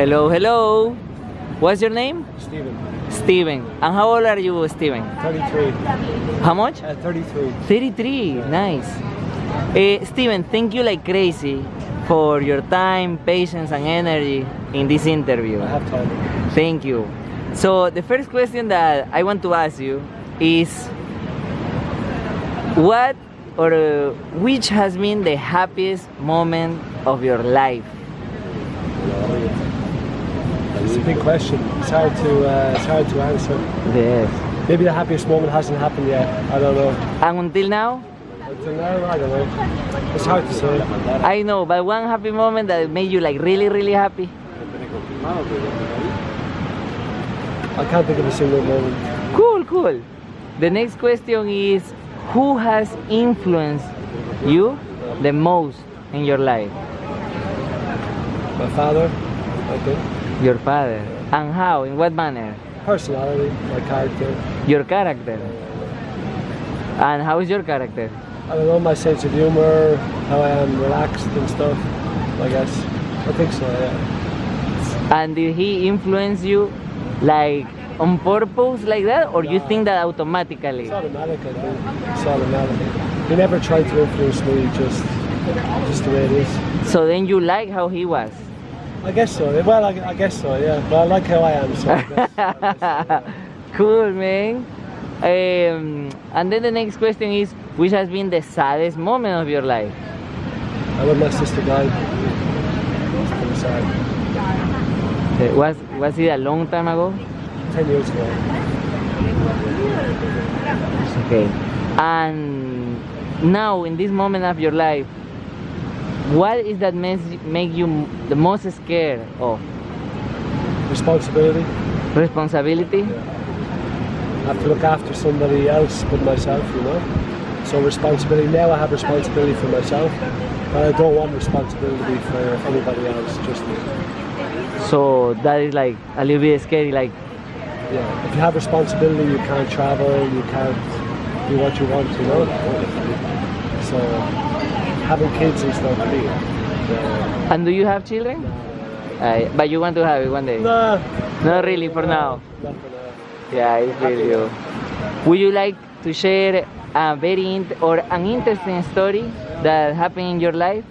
Hello, hello. What's your name? Steven. Steven. And how old are you, Steven? 33. How much? Uh, 33. 33. Nice. Eh, Steven, thank you like crazy for your time, patience, and energy in this interview. I have time. Thank you. So the first question that I want to ask you is what or uh, which has been the happiest moment of your life? It's a big question. It's hard to uh, it's hard to answer. Yes. Maybe the happiest moment hasn't happened yet. I don't know. And until now, Until now, I don't know. It's hard to say. I know, but one happy moment that made you like really, really happy. I can't think of a single moment. Cool, cool. The next question is who has influenced you the most in your life? My father, I think. Your father. And how? In what manner? Personality, my character. Your character. And how is your character? I don't know, my sense of humor, how I am relaxed and stuff, I guess. I think so, yeah. And did he influence you like on purpose like that or you think that automatically? It's automatic, I think. It's automatic. He never tried to influence me, just, just the way it is. So then you like how he was? I guess so. Well, I, I guess so, yeah. But I like how I am, so I guess, I guess so. cool, man. Um, and then the next question is, which has been the saddest moment of your life? I when my sister died. Pretty sad. Uh, Was was it a long time ago? Ten years ago. Okay. And now, in this moment of your life, what is that makes make you the most scared of? Responsibility. Responsibility? I have to look after somebody else but myself, you know. So responsibility. Now I have responsibility for myself, but I don't want responsibility for anybody else. Just So that is like a little bit scary. Like, yeah. If you have responsibility, you can't travel. You can't do what you want, you know. So having kids and stuff. Yeah. and do you have children? Uh, but you want to have it one day? Nah. Not really for now. Not for now. Yeah, I feel you. Would you like to share a very or an interesting story that happened in your life?